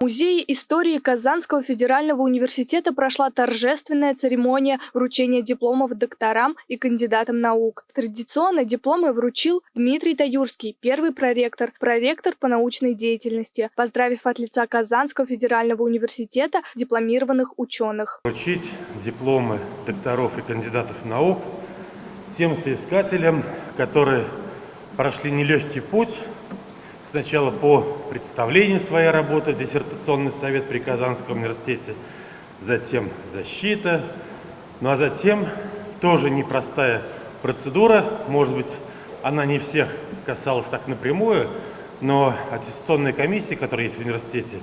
Музее истории Казанского федерального университета прошла торжественная церемония вручения дипломов докторам и кандидатам наук. Традиционно дипломы вручил Дмитрий Таюрский, первый проректор, проректор по научной деятельности, поздравив от лица Казанского федерального университета дипломированных ученых. Вручить дипломы докторов и кандидатов наук тем соискателям, которые прошли нелегкий путь сначала по представлению своей работы диссертационный совет при Казанском университете, затем защита, ну а затем тоже непростая процедура, может быть, она не всех касалась так напрямую, но аттестационные комиссии, которые есть в университете,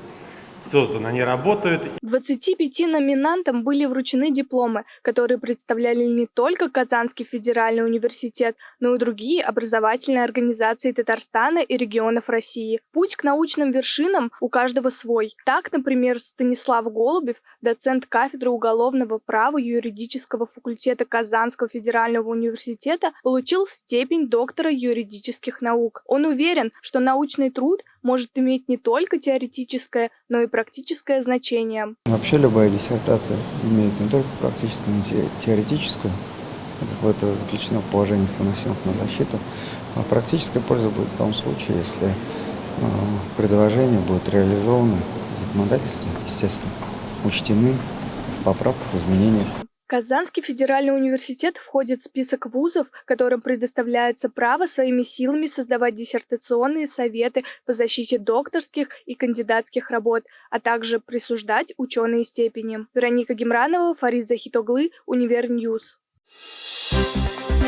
созданы, они работают. 25 номинантам были вручены дипломы, которые представляли не только Казанский федеральный университет, но и другие образовательные организации Татарстана и регионов России. Путь к научным вершинам у каждого свой. Так, например, Станислав Голубев, доцент кафедры уголовного права юридического факультета Казанского федерального университета, получил степень доктора юридических наук. Он уверен, что научный труд может иметь не только теоретическое, но и практическое значение. Вообще любая диссертация имеет не только практическую, но и теоретическую. Это, заключено положениях, выносимых на защиту. А практическая польза будет в том случае, если э, предложения будут реализованы в законодательстве, естественно, учтены в поправках, изменениях. Казанский федеральный университет входит в список вузов, которым предоставляется право своими силами создавать диссертационные советы по защите докторских и кандидатских работ, а также присуждать ученые степени. Вероника Гемранова, Фарид Захитоглы, Универньюз. Thank